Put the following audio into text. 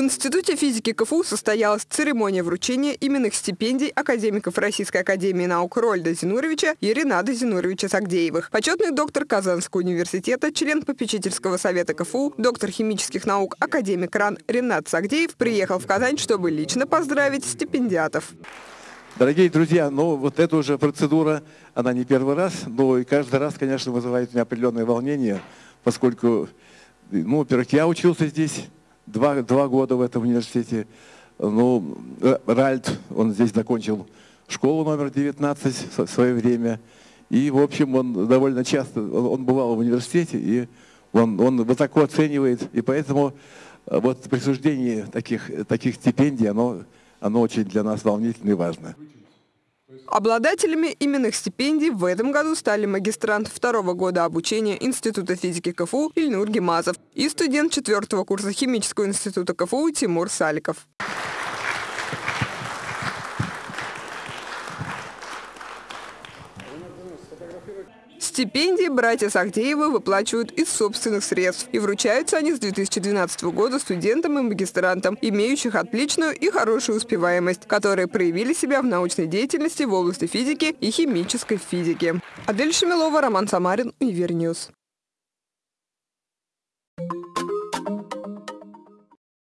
В Институте физики КФУ состоялась церемония вручения именных стипендий академиков Российской академии наук Рольда Зинуровича и Ренада Зинуровича Сагдеевых. Почетный доктор Казанского университета, член попечительского совета КФУ, доктор химических наук, академик РАН Ренат Сагдеев приехал в Казань, чтобы лично поздравить стипендиатов. Дорогие друзья, ну вот эта уже процедура, она не первый раз, но и каждый раз, конечно, вызывает у меня определенное волнение, поскольку, ну, во-первых, я учился здесь, два, два года в этом университете. Ну, Ральд, он здесь закончил школу номер 19 в свое время. И, в общем, он довольно часто, он бывал в университете, и он, он высоко оценивает. И поэтому э, вот присуждение таких, таких стипендий, оно, оно очень для нас волнительно и важно. Обладателями именных стипендий в этом году стали магистрант второго года обучения Института физики КФУ Ильнур Гемазов и студент четвертого курса Химического института КФУ Тимур Саликов. Стипендии братья Сахдеевы выплачивают из собственных средств. И вручаются они с 2012 года студентам и магистрантам, имеющих отличную и хорошую успеваемость, которые проявили себя в научной деятельности в области физики и химической физики. Адель Шамилова, Роман Самарин, UniverNews.